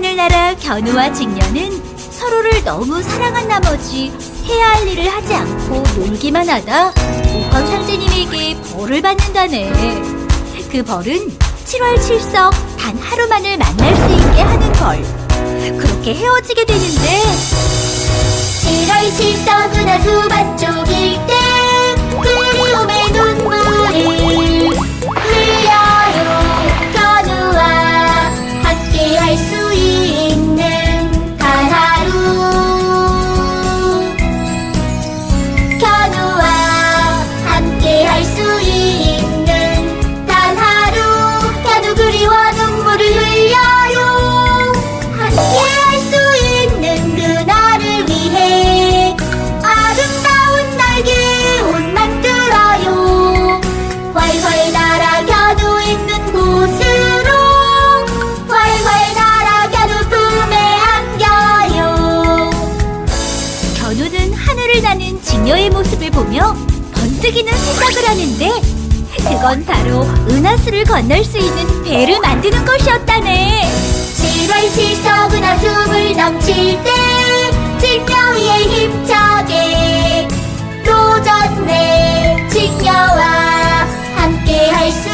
하늘나라 견우와 직녀는 서로를 너무 사랑한 나머지 해야 할 일을 하지 않고 놀기만 하다 오헌 상제님에게 벌을 받는다네. 그 벌은 7월 7석 단 하루만을 만날 수 있게 하는 벌. 그렇게 헤어지게 되는데 7월 7석은 하수밭 쪽일 때 즐기는 생각을 하는데 그건 바로 은하수를 건널 수 있는 배를 만드는 것이었다네. 실발실석 은하수를 넘칠 때 증명이의 힘차게 도전해 증여와 함께 할 수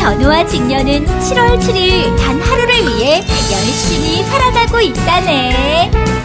견우와 직녀는 7월 7일 단 하루를 위해 열심히 살아가고 있다네.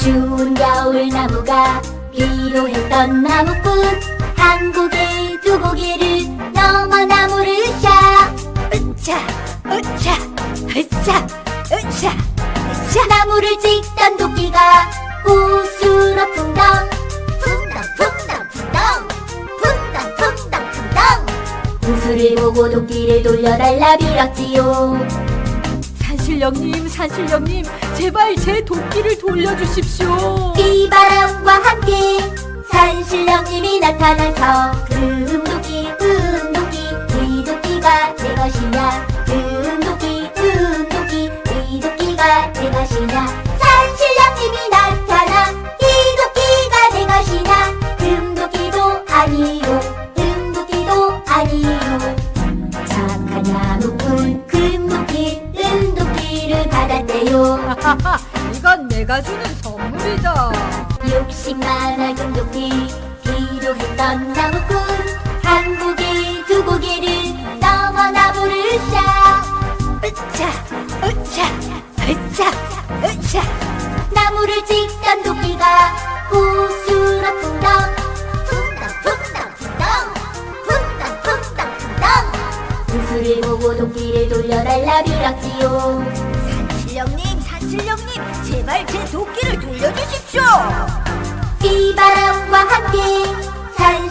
추운 겨울 나무가 필요했던 나무꾼. 한국의 두고기를 넘어 나무를 으쌰 으쌰 으쌰 으쌰 으쌰 으쌰 나무를 찍던 도끼가 호수로 풍덩. 풍덩 풍덩 풍덩. 풍덩 풍덩 풍덩. 호수를 보고 도끼를 돌려달라 빌었지요. 산신령님, 산신령님, 제발 제 도끼를 돌려주십시오. 비바람과 함께 산신령님이 나타나서 금도끼, 금도끼, 귀도끼가 내 것이냐.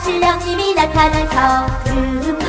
신랑님이 나타나서 음, 음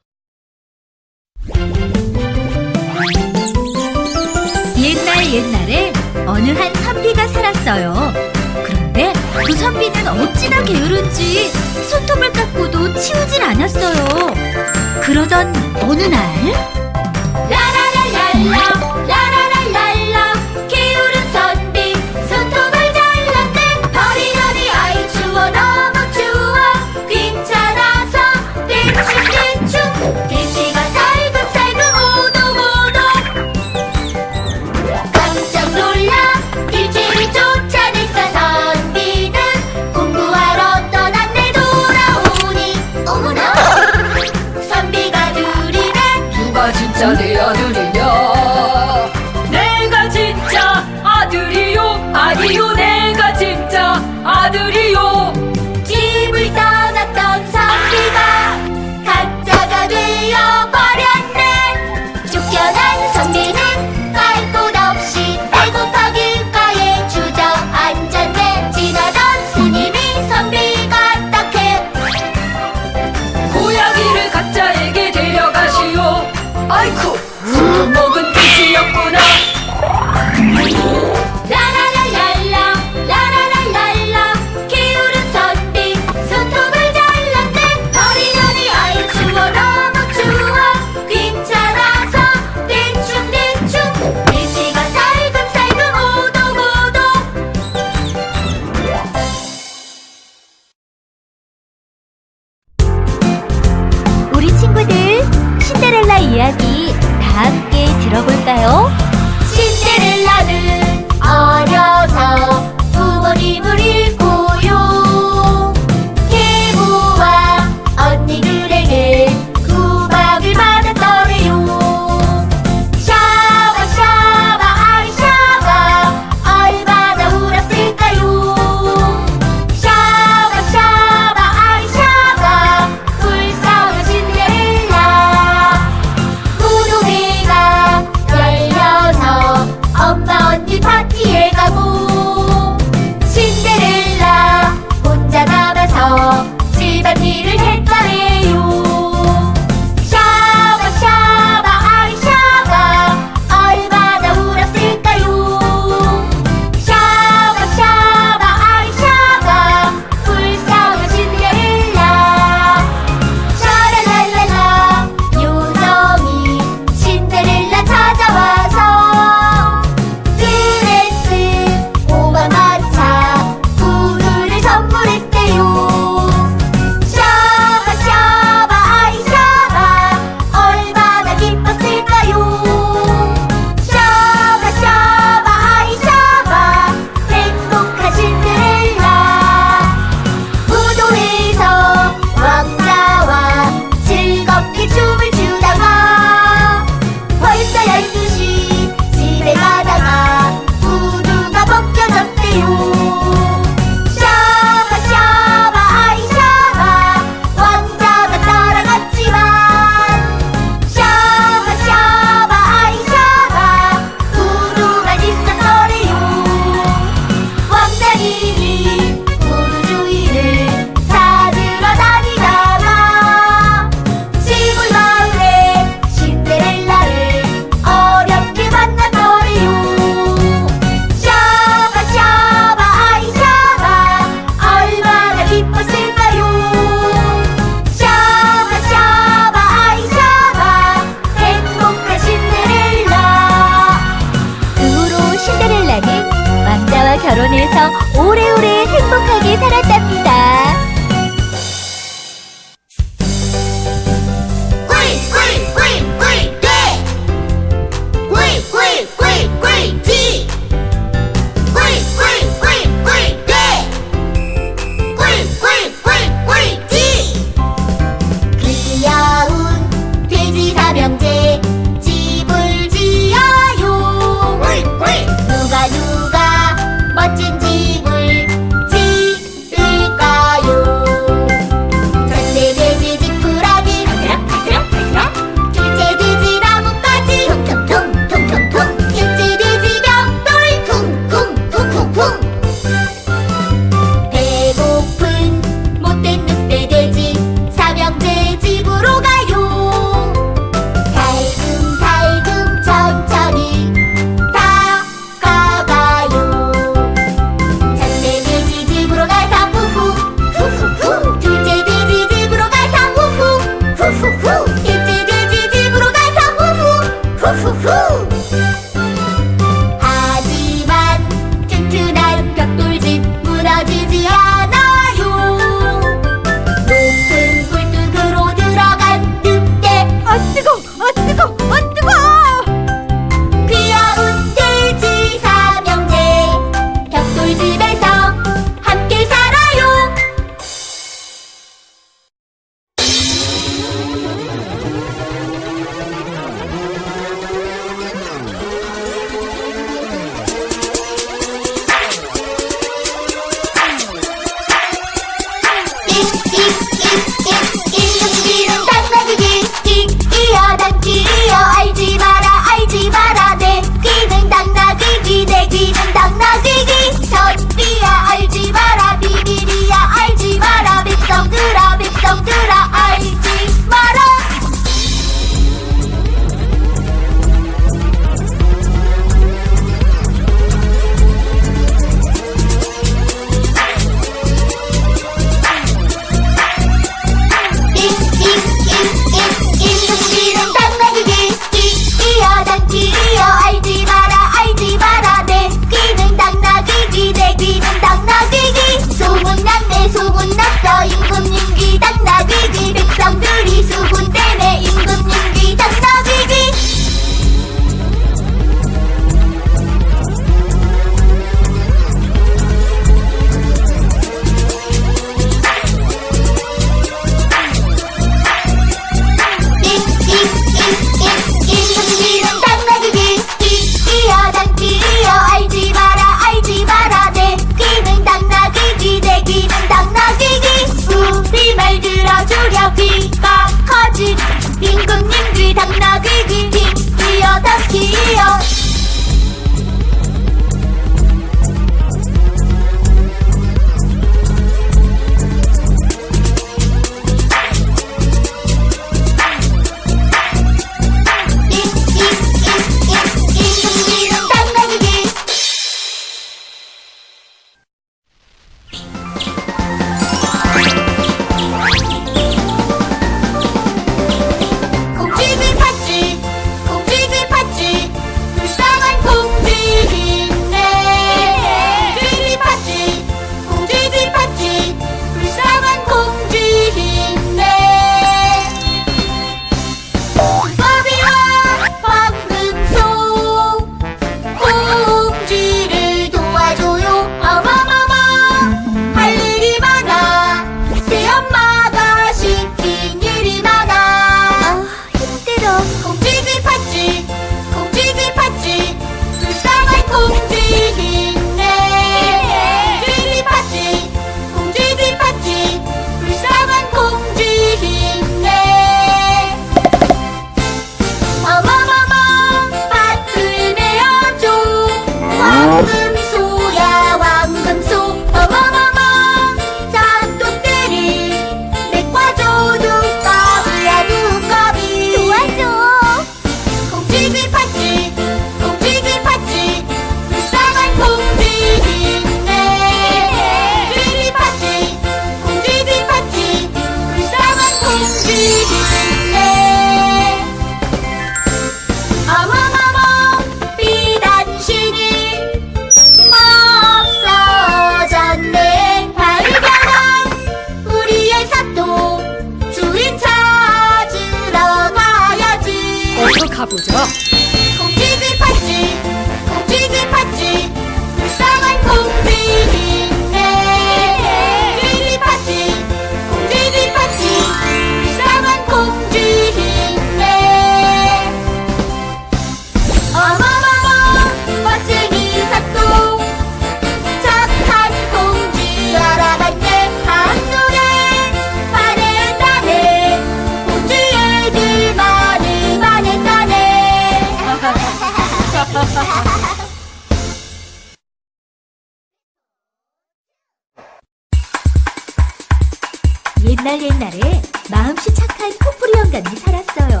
옛날 옛날에 마음씨 착한 코뿌리 영감이 살았어요.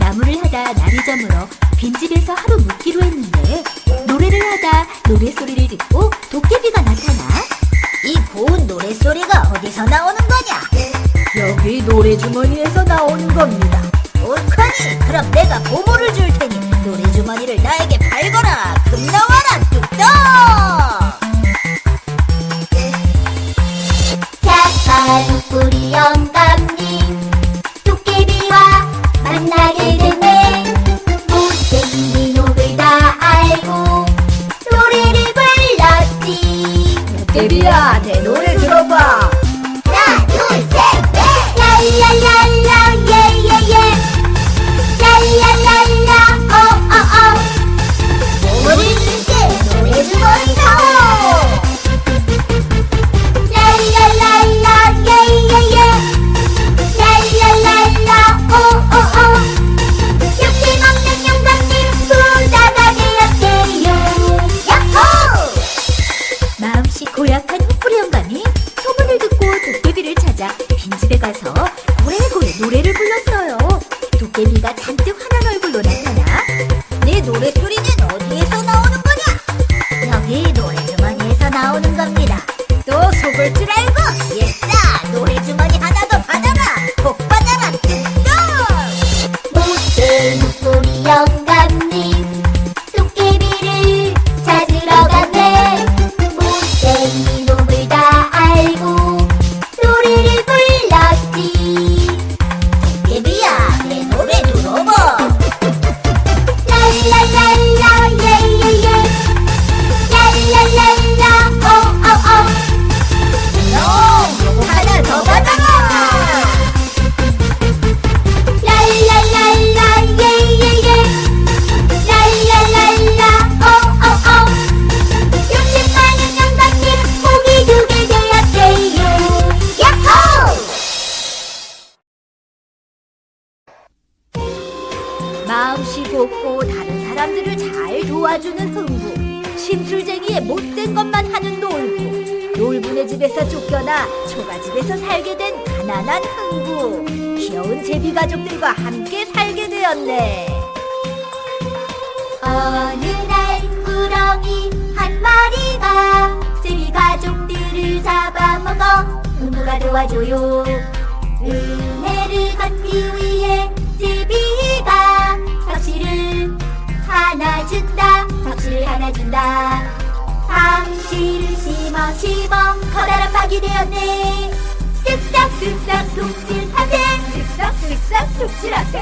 나무를 하다 날이 저물어 빈집에서 하루 묵기로 했는데 노래를 하다 노래소리를 듣고 도깨비가 나타나 이 고운 노랫소리가 어디서 나오는 거냐? 여기 노래 주머니에서 나오는 겁니다. 옳거니 그럼 내가 보물을 줄 테니 노래 주머니를 나에게 착한 소리는 어디에서 나오는 거냐? 여기 노래주머니에서 나오는 겁니다. 또 속을 줄 알고? 곱고 다른 사람들을 잘 도와주는 흥부. 심술쟁이의 못된 것만 하는 놀부. 놀부네 집에서 쫓겨나 초가집에서 살게 된 가난한 흥부. 귀여운 제비 가족들과 함께 살게 되었네. 어느 날 구렁이 한 마리가 제비 가족들을 잡아먹어 흥부가 도와줘요. 은혜를 갚기 위해 제비 하나 준다. 덕실 하나 준다. 당시를 심어 심어. 커다란 박이 되었네. 쓱싹쓱싹 독질하세 쓱싹쓱싹 독질하세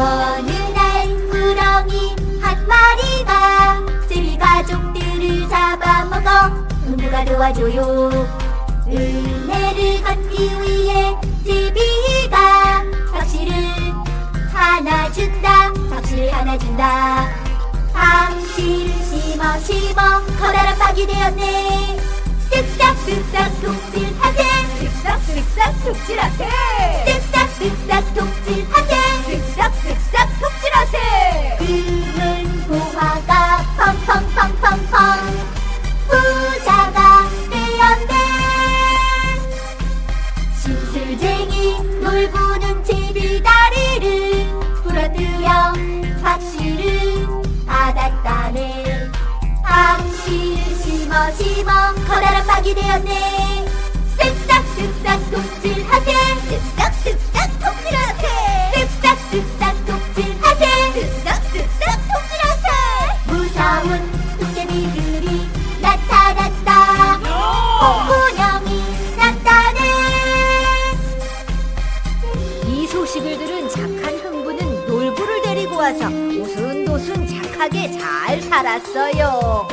어느 날 구렁이 한 마리가 제비 가족들을 잡아먹어 누가 도와줘요? 은혜를 갚기 위해 제비가 박씨를 하나 준다 박씨를 하나 준다. 박씨를 심어 심어 심어 커다란 박이 되었네. 쓱싹쓱싹 독질하세. 쓱싹쓱싹 독질하세 쓱싹쓱싹 독질하세. 쓱싹 쓱싹 독질하세. 금은 보화가 펑펑펑펑펑 부자가 되었네. 심술쟁이 놀부는 제비 다리를 부러뜨려 박씨를 받았다네. 박씨를 심어 심어 커다란 박이 되었네. 쓱싹 쓱싹 독질하세. 쓱싹 쓱싹 착하게 잘 살았어요